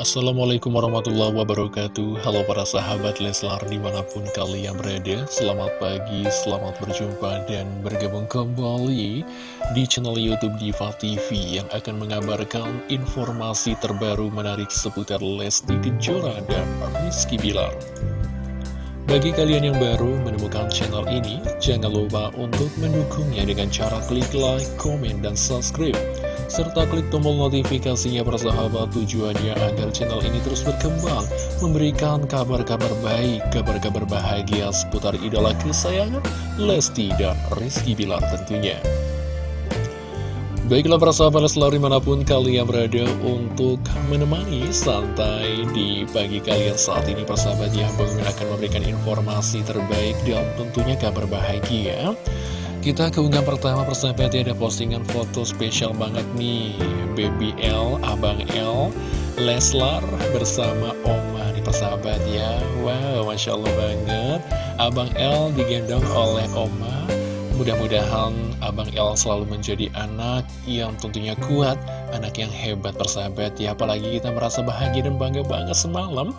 Assalamualaikum warahmatullahi wabarakatuh. Halo para sahabat Leslar di mana pun kalian berada. Selamat pagi, selamat berjumpa dan bergabung kembali di channel Youtube Diva TV Yang akan mengabarkan informasi terbaru menarik seputar Lesti Kejora dan Rizky Bilar. Bagi kalian yang baru menemukan channel ini, jangan lupa untuk mendukungnya dengan cara klik like, komen, dan subscribe serta klik tombol notifikasinya persahabat tujuannya agar channel ini terus berkembang, memberikan kabar-kabar baik, kabar-kabar bahagia seputar idola kesayangan Lesti dan Rizky Bilar tentunya. Baiklah para sahabat selalu di mana pun kalian berada untuk menemani santai di pagi kalian saat ini persahabat ya Bang akan memberikan informasi terbaik dan tentunya kabar bahagia kita ke unggahan pertama persahabat ya ada postingan foto spesial banget nih. Baby L, Abang L, Leslar bersama Oma nih persahabat ya. Wow, Masya Allah banget. Abang L digendong oleh Oma. Mudah-mudahan Abang L selalu menjadi anak yang tentunya kuat Anak yang hebat persahabat ya. Apalagi kita merasa bahagia dan bangga banget semalam.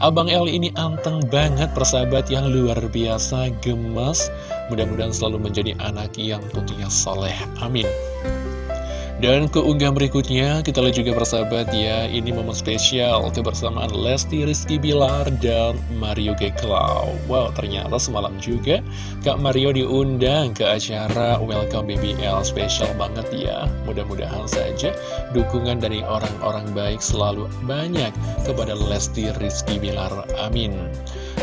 Abang L ini anteng banget persahabat yang luar biasa gemas Mudah-mudahan selalu menjadi anak yang tentunya soleh. Amin. Dan keunggahan berikutnya, kita lihat juga persahabat ya, ini momen spesial kebersamaan Lesti Rizky Bilar dan Mario Geklau. Wow, ternyata semalam juga Kak Mario diundang ke acara Welcome BBL spesial banget ya. Mudah-mudahan saja dukungan dari orang-orang baik selalu banyak kepada Lesti Rizky Bilar. Amin.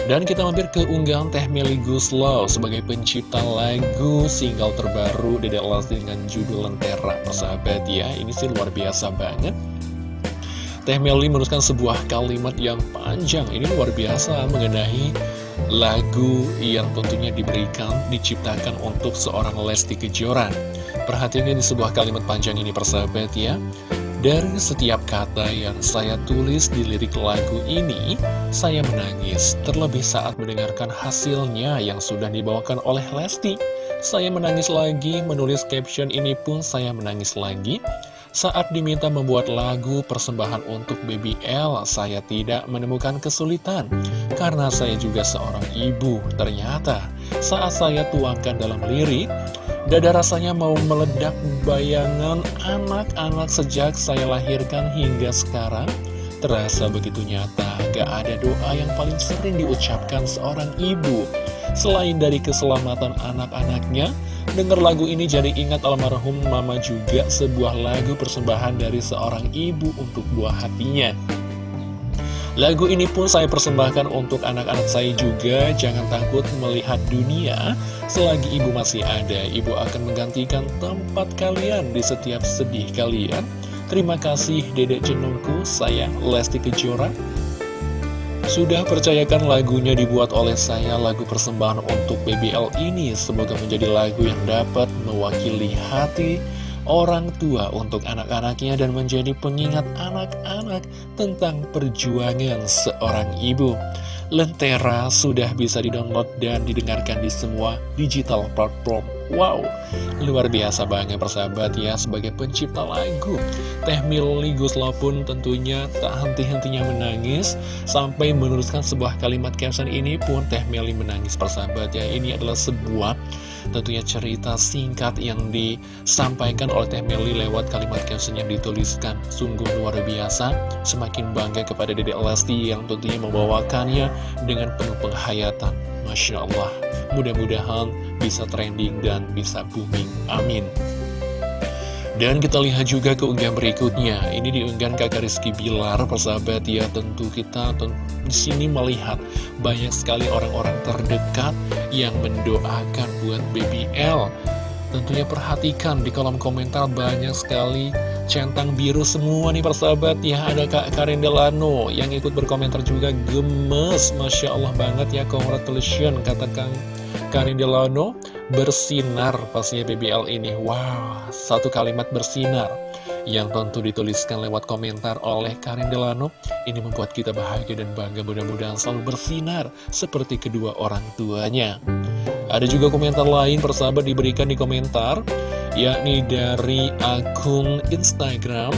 Dan kita mampir ke unggahan Teh Meli Guslow sebagai pencipta lagu single terbaru Dedek Lesti dengan judul Lentera persahabat ya. Ini sih luar biasa banget. Teh Meli menuliskan sebuah kalimat yang panjang. Ini luar biasa mengenai lagu yang tentunya diberikan, diciptakan untuk seorang Lesti Kejora. Perhatikan di sebuah kalimat panjang ini persahabat ya dari setiap kata yang saya tulis di lirik lagu ini, saya menangis, terlebih saat mendengarkan hasilnya yang sudah dibawakan oleh Lesti. Saya menangis lagi, menulis caption ini pun saya menangis lagi. Saat diminta membuat lagu persembahan untuk Baby L, saya tidak menemukan kesulitan. Karena saya juga seorang ibu, ternyata saat saya tuangkan dalam lirik, Dada rasanya mau meledak bayangan anak-anak sejak saya lahirkan hingga sekarang. Terasa begitu nyata, gak ada doa yang paling sering diucapkan seorang ibu. Selain dari keselamatan anak-anaknya Dengar lagu ini jadi ingat almarhum mama juga sebuah lagu persembahan dari seorang ibu untuk buah hatinya Lagu ini pun saya persembahkan untuk anak-anak saya juga. Jangan takut melihat dunia Selagi ibu masih ada. Ibu akan menggantikan tempat kalian di setiap sedih kalian. Terima kasih dedek jenungku. Saya Lesti Kejora. Sudah percayakan lagunya dibuat oleh saya Lagu persembahan untuk BBL ini. Semoga menjadi lagu yang dapat mewakili hati orang tua untuk anak-anaknya dan menjadi pengingat anak-anak tentang perjuangan seorang ibu. Lentera sudah bisa didownload dan didengarkan di semua digital platform. Wow, luar biasa banget persahabat ya sebagai pencipta lagu. Teh Mili Guslo pun tentunya tak henti-hentinya menangis sampai menuliskan sebuah kalimat caption ini pun Teh Mili menangis persahabat ya. Ini adalah sebuah tentunya cerita singkat yang disampaikan oleh Teh Meli lewat kalimat caption yang dituliskan sungguh luar biasa semakin bangga kepada Dedek Lesti yang tentunya membawakannya dengan penuh penghayatan Masya Allah mudah-mudahan bisa trending dan bisa booming amin dan kita lihat juga keunggahan berikutnya. Ini diunggah kakak Rizky Bilar, persahabat ya. Tentu kita di sini melihat banyak sekali orang-orang terdekat yang mendoakan buat Baby L. Tentunya perhatikan di kolom komentar banyak sekali centang biru semua nih persahabat. Ya Ada Kak Karin Delano yang ikut berkomentar juga gemes. Masya Allah banget ya congratulations kata Kang Karin Delano. Bersinar pastinya BBL ini. Wow, satu kalimat bersinar yang tentu dituliskan lewat komentar oleh Karin Delano ini membuat kita bahagia dan bangga mudah-mudahan selalu bersinar seperti kedua orang tuanya. Ada juga komentar lain persahabat diberikan di komentar yakni dari akun Instagram.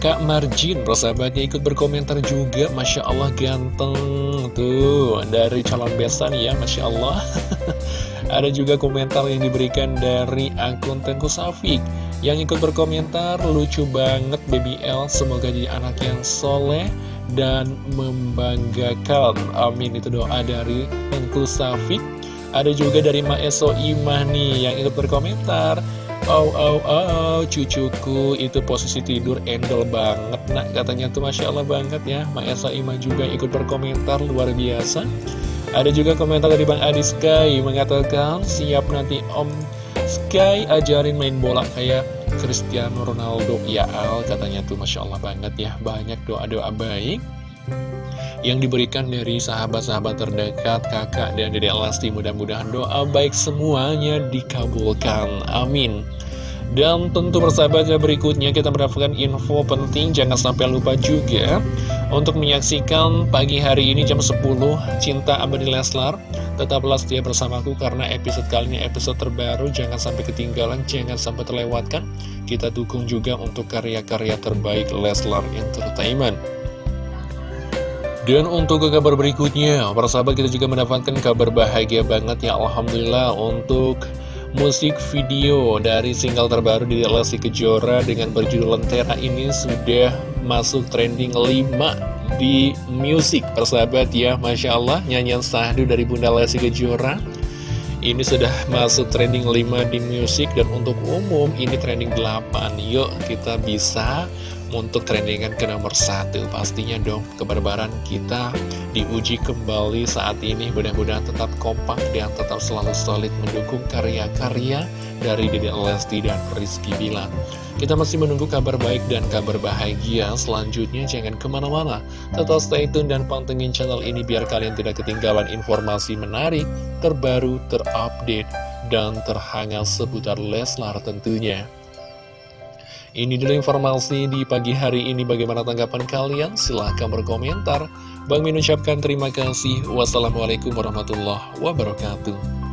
Kak Marjin, persahabatnya ikut berkomentar juga Masya Allah ganteng Tuh, dari calon besan ya Masya Allah. Ada juga komentar yang diberikan dari akun Tengku Safik Yang ikut berkomentar, lucu banget Baby L. Semoga jadi anak yang soleh dan membanggakan. Amin, itu doa dari Tengku Safik Ada juga dari Maeso Imah yang ikut berkomentar. Oh, oh, oh, cucuku itu posisi tidur endol banget Nah, katanya tuh Masya Allah banget ya. Esa Ima juga ikut berkomentar luar biasa. Ada juga komentar dari Bang Adi Sky Mengatakan, siap nanti Om Sky ajarin main bola kayak Cristiano Ronaldo. Ya Al, katanya tuh Masya Allah banget ya. Banyak doa-doa baik yang diberikan dari sahabat-sahabat terdekat kakak dan dedek Lesti mudah-mudahan doa baik semuanya dikabulkan. Amin dan tentu persahabatnya berikutnya kita mendapatkan info penting jangan sampai lupa juga untuk menyaksikan pagi hari ini jam 10 Cinta Abadi Leslar. Tetaplah setia bersamaku karena episode kali ini episode terbaru jangan sampai ketinggalan jangan sampai terlewatkan. Kita dukung juga untuk karya-karya terbaik Leslar Entertainment. Dan untuk ke kabar berikutnya, para sahabat kita juga mendapatkan kabar bahagia banget ya Alhamdulillah untuk musik video dari single terbaru di Lesti Kejora dengan berjudul Lentera ini sudah masuk trending 5 di musik persahabat ya Masya Allah nyanyian sahdu dari Bunda Lesti Kejora. Ini sudah masuk trending 5 di musik dan untuk umum ini trending 8 yuk kita bisa untuk trendingan ke nomor satu pastinya dong kebarbaran kita diuji kembali saat ini. Mudah-mudahan tetap kompak dan tetap selalu solid mendukung karya-karya dari Dede Lesti dan Rizky Bilar. Kita masih menunggu kabar baik dan kabar bahagia selanjutnya. Jangan ke mana-mana. Tetap stay tune dan pantengin channel ini biar kalian tidak ketinggalan informasi menarik terbaru terupdate dan terhangat seputar Leslar tentunya ini dulu informasi di pagi hari ini. Bagaimana tanggapan kalian? Silahkan berkomentar. Bang Min ucapkan terima kasih. Wassalamualaikum warahmatullahi wabarakatuh.